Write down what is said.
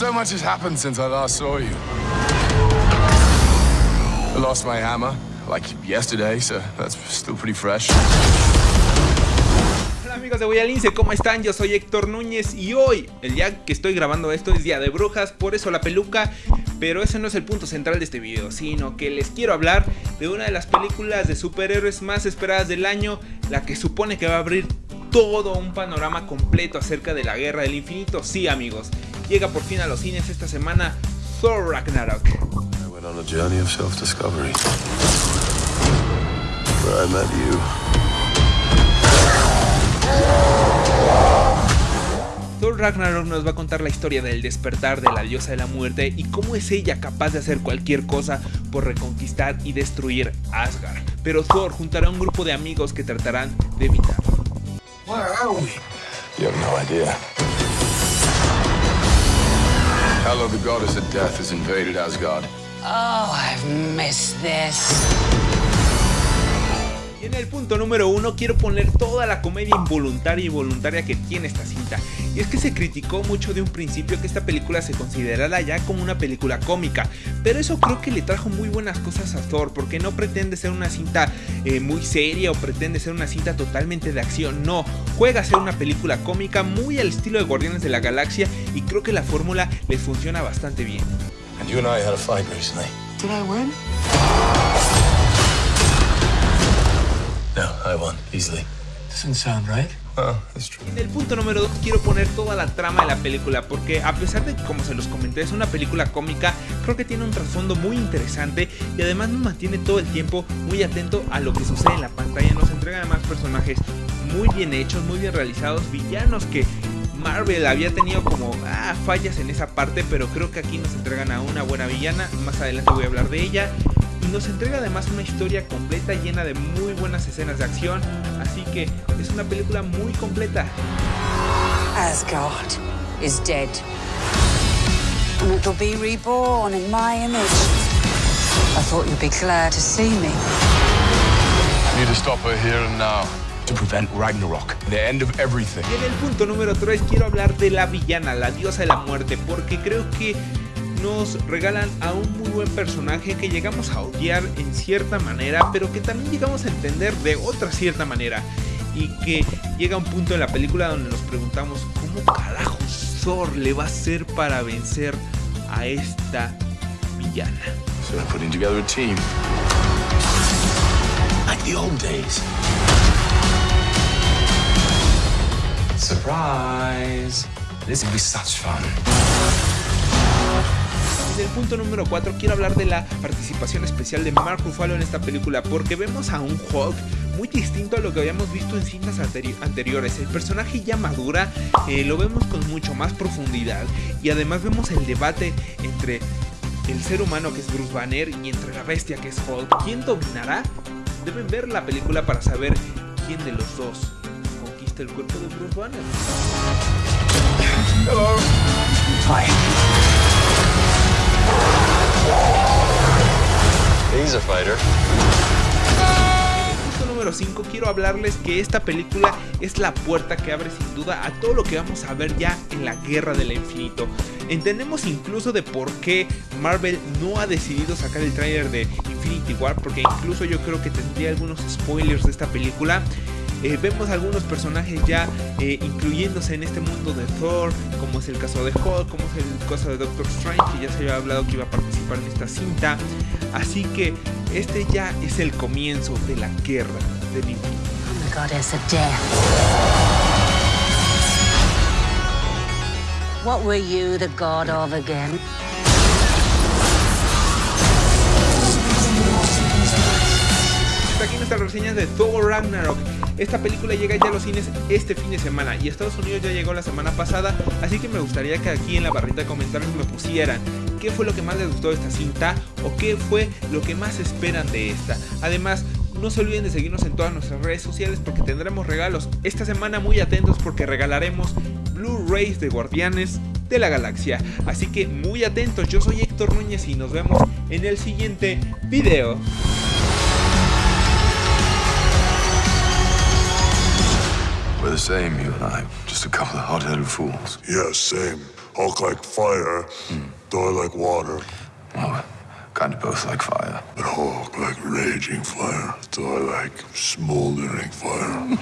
So much has happened since I last saw you. I lost my hammer, like yesterday, so that's still pretty fresh. Hola amigos de Voy al Lince, ¿cómo están? Yo soy Héctor Núñez y hoy, el día que estoy grabando esto es Día de Brujas, por eso la peluca, pero ese no es el punto central de este video, sino que les quiero hablar de una de las películas de superhéroes más esperadas del año, la que supone que va a abrir todo un panorama completo acerca de la Guerra del Infinito. Sí amigos, llega por fin a los cines esta semana Thor Ragnarok. I went on a journey of self-discovery. Where I met you. Thor Ragnarok nos va a contar la historia del despertar de la diosa de la muerte y cómo es ella capaz de hacer cualquier cosa por reconquistar y destruir Asgard. Pero Thor juntará a un grupo de amigos que tratarán de evitarlo. Where are we? You have no idea. Hela, the goddess of death, has invaded Asgard. Oh, I've missed this. El punto número uno quiero poner toda la comedia involuntaria y voluntaria que tiene esta cinta. Y es que se criticó mucho de un principio que esta película se considerara ya como una película cómica. Pero eso creo que le trajo muy buenas cosas a Thor porque no pretende ser una cinta eh, muy seria o pretende ser una cinta totalmente de acción. No, juega a ser una película cómica muy al estilo de Guardianes de la Galaxia y creo que la fórmula le funciona bastante bien. And you and I had a fight recently. Did I win? No, I won, easily. Doesn't sound right. Well, that's true. En el punto número 2 quiero poner toda la trama de la película porque a pesar de que como se los comenté es una película cómica, creo que tiene un trasfondo muy interesante y además nos mantiene todo el tiempo muy atento a lo que sucede en la pantalla, nos entrega además personajes muy bien hechos, muy bien realizados, villanos que Marvel había tenido como ah, fallas en esa parte, pero creo que aquí nos entregan a una buena villana, más adelante voy a hablar de ella nos entrega además una historia completa llena de muy buenas escenas de acción, así que es una película muy completa. Asgard is dead. And it'll be reborn in my image. I thought you'd be glad to see me. I need to stop her here and now. To prevent Ragnarok, the end of everything. Y en el punto número 3 quiero hablar de la villana, la diosa de la muerte, porque creo que nos regalan a un muy buen personaje que llegamos a odiar en cierta manera, pero que también llegamos a entender de otra cierta manera. Y que llega un punto en la película donde nos preguntamos cómo carajo Thor le va a hacer para vencer a esta villana. So we're putting together a team. Like the old days. Surprise! This will be such fun. En el punto número 4 quiero hablar de la participación especial de Mark Ruffalo en esta película porque vemos a un Hulk muy distinto a lo que habíamos visto en cintas anteri anteriores. El personaje ya madura, eh, lo vemos con mucho más profundidad y además vemos el debate entre el ser humano que es Bruce Banner y entre la bestia que es Hulk. ¿Quién dominará? Deben ver la película para saber quién de los dos conquista el cuerpo de Bruce Banner. Hello. He's a punto número 5 quiero hablarles que esta película es la puerta que abre sin duda a todo lo que vamos a ver ya en la Guerra del Infinito. Entendemos incluso de por qué Marvel no ha decidido sacar el tráiler de Infinity War, porque incluso yo creo que tendría algunos spoilers de esta película. Eh, vemos algunos personajes ya eh, incluyéndose en este mundo de Thor, como es el caso de Hulk, como es el caso de Doctor Strange, que ya se había hablado que iba a participar en esta cinta. Así que este ya es el comienzo de la guerra of death. What were you the god of again? Hasta aquí nuestras reseñas de Thor Ragnarok. Esta película llega ya a los cines este fin de semana y a Estados Unidos ya llegó la semana pasada, así que me gustaría que aquí en la barrita de comentarios me pusieran qué fue lo que más les gustó de esta cinta o qué fue lo que más esperan de esta. Además, no se olviden de seguirnos en todas nuestras redes sociales porque tendremos regalos. Esta semana muy atentos porque regalaremos Blu-rays de Guardianes de la Galaxia. Así que muy atentos, yo soy Héctor Núñez y nos vemos en el siguiente video. We're the same, you and I. Just a couple of hot-headed fools. Yeah, same. Hulk like fire, Thor like water, Well, kind of both like fire. but Hulk like raging fire, Thor like smoldering fire.